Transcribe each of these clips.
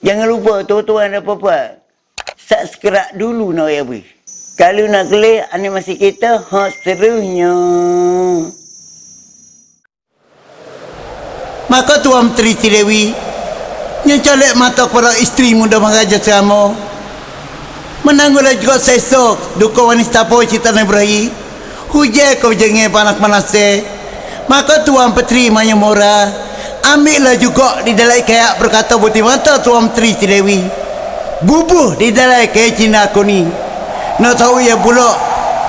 Jangan lupa tuan-tuan dan puan Subscribe dulu nak ya bui. Kalau nak klik animasi kita hot serunya. Maka Tuan Menteri Dewi yang colek mata kepada isteri muda Maharaja Selama menanggulah juga sesok dukung wanita po cita Ibrahim hujai kau jengih panas-panas maka Tuan Menteri Maya Mora ambillah juga di dalam kayak berkata buti mata Tuan Menteri Dewi. Bubuh di dalam kayak Cina aku ni. Nak tahu ya pula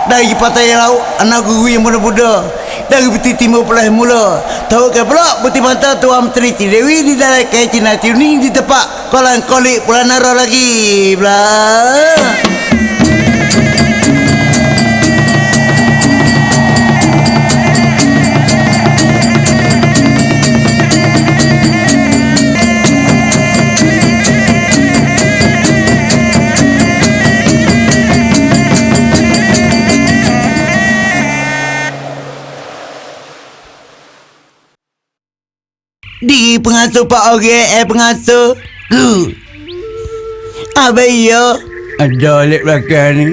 dari patah yang lauk anak guru yang muda-muda dari peti timur pelah mula. Tahu ke pula putih mata tuan menteri Dewi di dalam kaya Cina ni di tempat kolam kolik pula nara lagi belah pengasuh Pak Ore eh pengasuh. Ku. Apa ya? Ada lek belakang ni.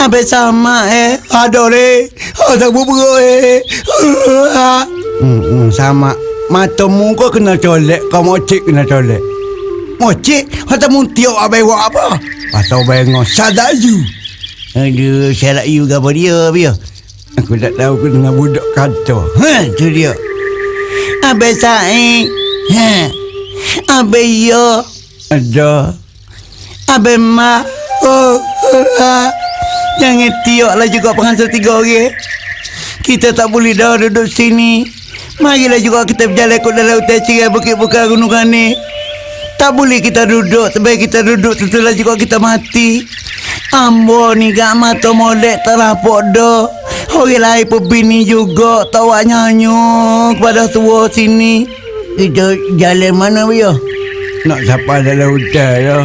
Apa sama eh? Ada lek. Ada bubur eh. Hmm, hmm, sama. Mata muka kena colek, kau mocik kena colek. Mocik? Mata mu tiok abai buat apa? Pasal bengok sadak you. Aduh, syarat you apa dia, Bia? Aku tak tahu aku dengan budak kata. Ha, tu dia. Abe Said. Ha. Abe yo. Ada. Abe ma. Oh. Ha. Jangan tioklah juga pengantar tiga orang. Kita tak boleh dah duduk sini. Marilah juga kita berjalan ke dalam hutan cerai bukit-bukit gunungan ni. Tak boleh kita duduk. Sebaik kita duduk tentulah juga kita mati. Ambo ni gak mata molek terapok dah. Orang lain pun bini juga tawa nyanyi kepada tua sini. Kita jalan mana dia? Nak sapa dalam hutan ya.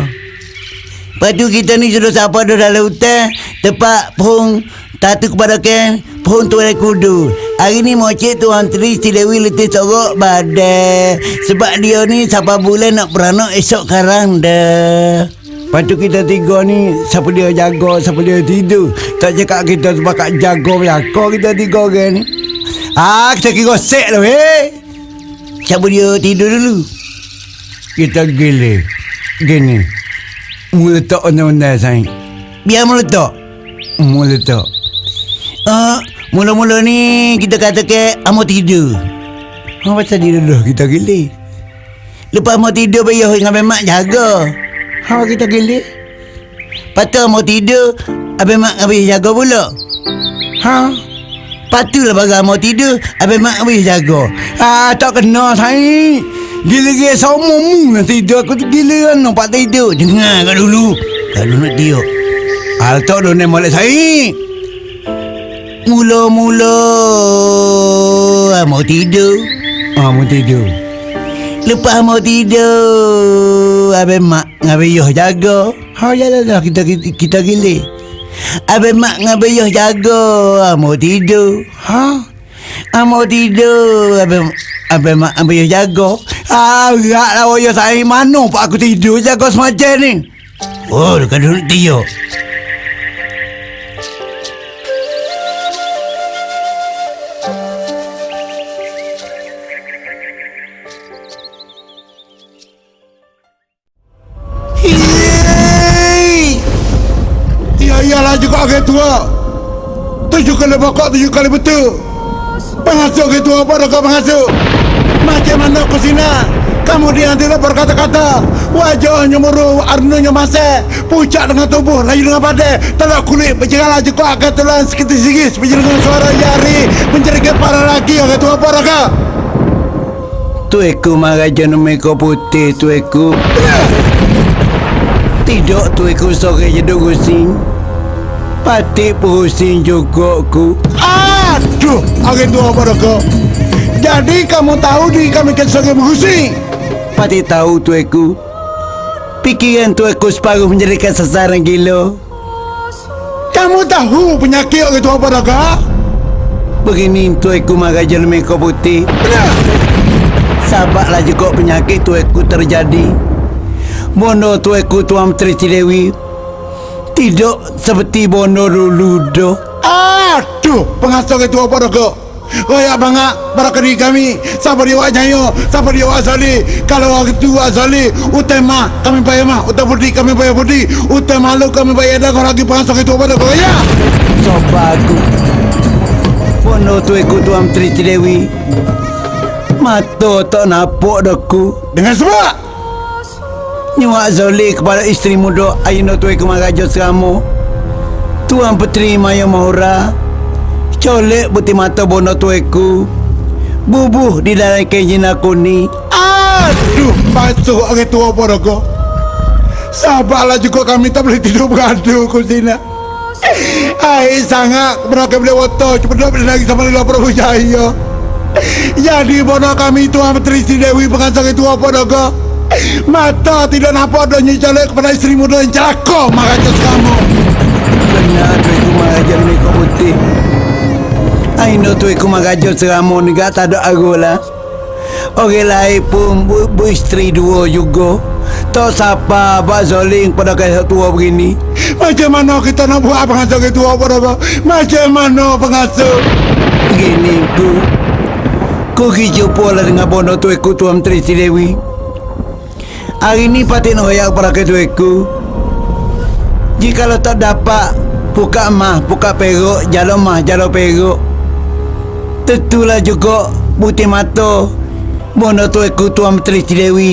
Lepas tu kita ni sudah sapa dalam hutan. Tempat pohon tatu kepada ken. Pohon tuan kudu. Hari ni mocik Tuan Tri Silewi letih sorok badai. Sebab dia ni siapa bulan nak beranak esok karang dah. Lepas tu kita tiga ni Siapa dia jaga Siapa dia tidur. Tak cakap kita sebakat jaga Belakang kita tiga orang ni? Ah, kita kira set tu eh Siapa dia tidur dulu? Kita gila. Gini. Meletak undang-undang sayang Biar meletak Meletak Ah, Mula-mula ni Kita kata ke Amo tidur. Apa pasal dia dulu kita gila. Lepas mau tidur Bayar dengan memang jaga Ha kita gelik. Patut mau tidur, abang mak habis jaga pula. Ha? Patutlah bagai mau tidur, abang mak habis jaga. Ha tak kena sai. Gila-gila sama mu nak tidur aku tu gila kan nampak tidur. Dengar kau dulu. Kalau nak tidur. Hal tak dah nak molek sai. Mula-mula mau tidur. Ah mau tidur. Lepas mau tidur Abang mak Abang Yoh jaga. Ha jalan lah kita, kita, kita gili Abang mak Abang Yoh jaga. Ha, Mau tidur. Ha? Ha, Mau tidur. Abang Abang mak Abang Yoh jaga. Ha Berat lah Yoh saya mana Pak aku tidur Jaga semacam ni. Oh dulu tidur tua. Tujuh kali bokok, tujuh kali betul. Pengasuh orang tua pada kau pengasuh. Macam mana kau sini? Kamu dia nanti berkata-kata Wajahnya muru, arnunya masa Pucat dengan tubuh, laju dengan badai Telak kulit, berjengah laju kau akan tulang Sekitis-sikis, berjengah dengan suara jari Mencari para lagi, orang tua apa kau Tueku maraja nomeko putih tueku Tidak tueku sore je gusin Pati pusing juga ku Aduh, orang tua apa kau Jadi kamu tahu di kami kesore bergusi Pati tahu tueku Pikiran tueku separuh menjadikan sasaran gila. Kamu tahu penyakit orang tua apa kau Begini tueku maraja nomeko putih. Benar Sabarlah juga penyakit tueku terjadi. Bono tueku Tuan Menteri Cilewi Tidak seperti Bono dulu doh Aduh, pengasuh ketua apa dah kau? Kayak bangak para keri kami. Siapa dia wak nyayo Siapa dia wak sali Kalau wak itu wak sali Utama kami bayar mah. Utama putih kami bayar putih Utama malu kami bayar dah Kau lagi pengasuh ketua apa dah kau ya Sobaku Bono tueku Tuan Menteri Cilewi Mato tak nampak daku Dengan sebab Nyuak Zoli kepada isteri muda Aino tueku magajo seramu. Tuan Petri Maya Mahura Colek putih mata bono tueku Bubuh di dalam kenjin aku ni. Aduh Masuk orang tua kau. Sabarlah juga kami tak boleh tidur beradu kau sini Hai sangat. Mereka boleh wato Cepat boleh lagi sama Lila Prabu Jaya. Jadi bodoh kami Tuan Menteri Sri Dewi Pengasang itu apa kau Mata tidak nampak Dia nyicalik kepada isteri muda yang celaka Makanya kamu. Benar tueku magajo ni kau putih. Aino tueku magajo seramu ni gak tak ada aku lah Orang lain pun bu, bu isteri dua juga. Tak siapa Abang Zoling pada kaya tua begini. Macam mana kita nak buat pengasuh itu apa dah kau Macam mana pengasuh? Begini ku Ku pergi jumpa lah dengan bono tueku Tuan Menteri Sri Dewi Hari ni patut nak hoyak pada ke tueku Jikalau tak dapat Buka mah, buka peruk Jalan mah, jalan peruk. Tentulah juga Putih mata Bono tueku Tuan Menteri Sri Dewi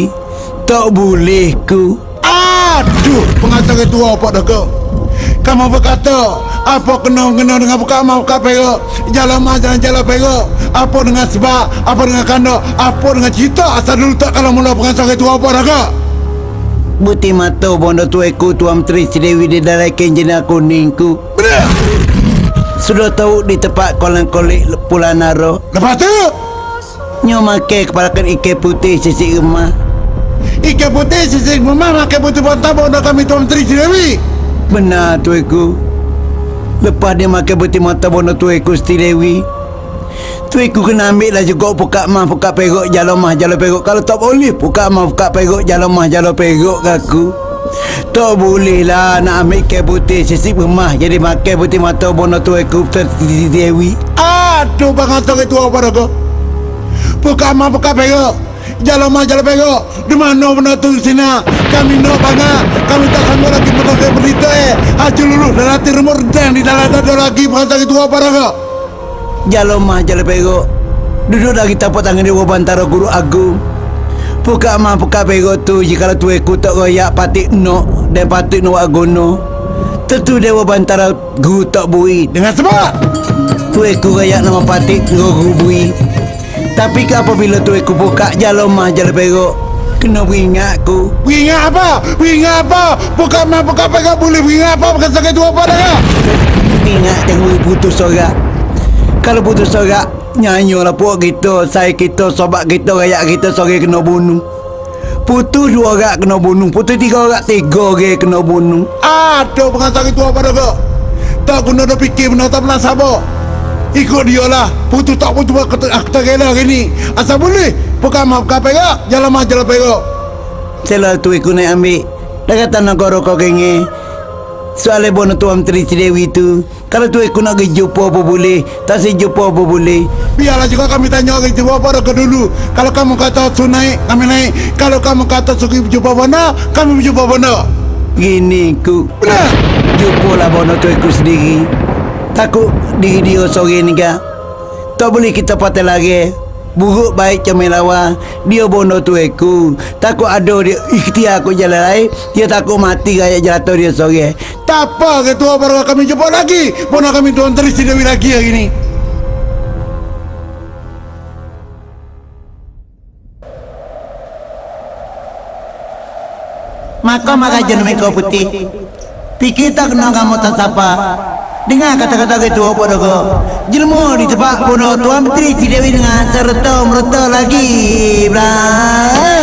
Tak boleh ku. Aduh pengasuh itu apa dah kau Kamu berkata apa kena-kena dengan buka mau buka perok Jalan mah jalan jalan Apa dengan sebab? Apa dengan kanda Apa dengan cerita? Asal dulu tak kalau mula pengasuh itu apa dah kau Putih mata bono tueku Tuan Menteri Sri Dewi Di dalam kenjina kuning ku Benar. Sudah tahu di tempat kolam kolik Pulau Naro. Lepas tu? Nyo makai kepala kan ikan putih sisi rumah. Ikan putih sisik memang makan putih bontar Bodoh kami Tuan Menteri Sri Dewi Benar tuiku Lepas dia makan putih mata bono tuiku Siti Dewi. Tuiku kena ambil lah juga Buka mah buka peruk jalan mah jalan peruk Kalau tak boleh Buka mah buka peruk jalan mah jalan peruk aku? Tak boleh lah Nak ambil ikan putih sisi rumah Jadi makan putih mata bono tuiku Dewi. Aduh pengasuh itu apa dah kau Buka mah buka perok Jalan mah jalan perok. Di mana benda tu sini? Kami nak banyak Kami tak sanggup lagi Menolak berita eh. Haji lulu Dan hati remur Dan di dalam ada lagi Pengasuh itu apa kau Jalan mah jalan peruk Duduk lagi tapak tangan dia Bantara guru agung. Buka mah buka peruk tu Jika tuiku tak royak Patik nok Dan patik nok agono Tentu dewa bantara guru tak bui. Dengan sebab? Tuiku royak nama patik guru bui Tapi ke apabila tuiku buka jalan mah jalan peruk Kena beringat ku Ingat apa? Ingat apa? Buka mah buka perok Boleh ingat apa? Pengasuh itu apa dah kau? Ingat tengok putus sorak Kalau putus sorak Nyanyi lah puak kita Saya kita Sobat kita Rakyat kita Sore kena bunuh. Putus dua orang kena bunuh Putus tiga orang Tiga orang kena bunuh. Aduh pengasuh itu apa dah kau? Tak guna dah fikir Benda tak pernah sabar Ikut dia lah. Putus tak putus Aku tak rela hari ni. Asal boleh Bukan mah bukan perok Jalan mah jalan perok Selalu tu ikut naik ambil. Dah kata nak korok kau kenge Soalnya bono tuan Menteri Cidewi tu. Kalau tu ikut nak pergi jumpa apa boleh Tak si jumpa apa boleh. Biarlah juga kami tanya orang jumpa apa dah kau dulu? Kalau kamu kata su naik Kami naik. Kalau kamu kata suki jumpa mana Kami berjumpa mana Gini ku. Benar. Jumpa lah bono tu ikut sendiri Takut diri dia sore ni kan Tak boleh kita patah lagi. Buruk baik comel lawan Dia bono tu aku. Takut ada dia ikhtiar aku jalan lain Dia takut mati kayak jatuh dia sore Tak apa ketua baru kami jumpa lagi. Mana kami tuan Tri Dewi lagi hari ni. Maka maka jenama kau putih. Fikir tak kena kamu tak siapa Dengar kata-kata itu apa dah kau Jelma di tempat bono Tuan Menteri Cidewi dengan serta merta lagi. Belah